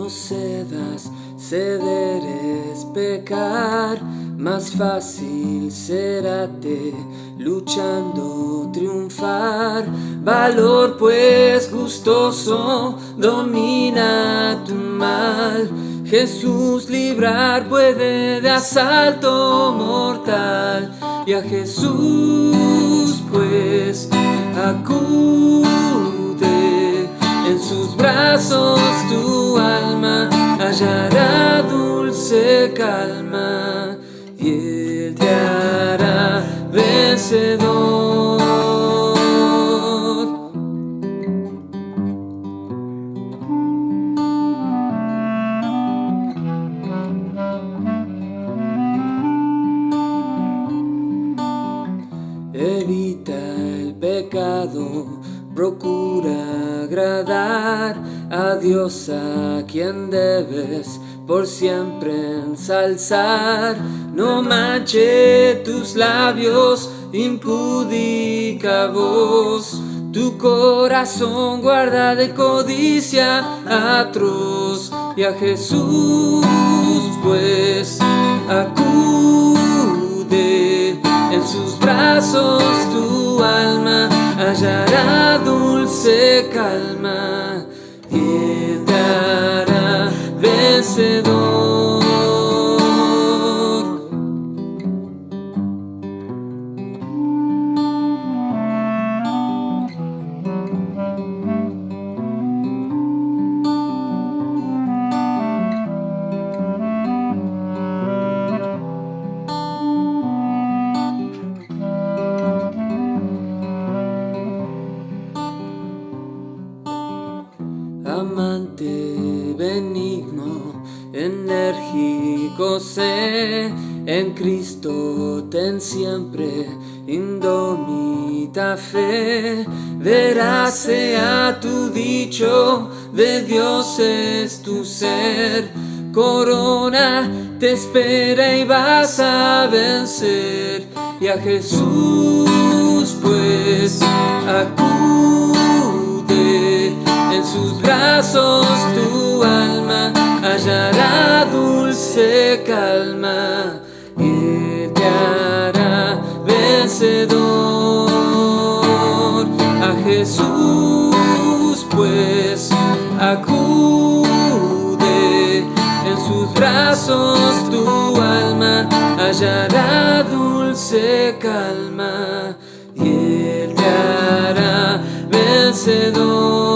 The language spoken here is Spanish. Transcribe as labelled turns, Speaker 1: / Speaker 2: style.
Speaker 1: No cedas, ceder es pecar, más fácil será te luchando triunfar. Valor pues gustoso domina tu mal. Jesús librar puede de asalto mortal y a Jesús pues acude en sus brazos hallará dulce calma y él te hará vencedor. Evita el pecado, procura agradar a Dios a quien debes por siempre ensalzar. No manche tus labios, impudica voz. Tu corazón guarda de codicia atroz y a Jesús pues acude en sus brazos tu alma hallará dulce calma benigno, enérgico sé, en Cristo ten siempre indomita fe, verás sea tu dicho, de Dios es tu ser, corona te espera y vas a vencer, y a Jesús pues acude en sus brazos hallará dulce calma y te hará vencedor. A Jesús pues acude en sus brazos tu alma hallará dulce calma y él te hará vencedor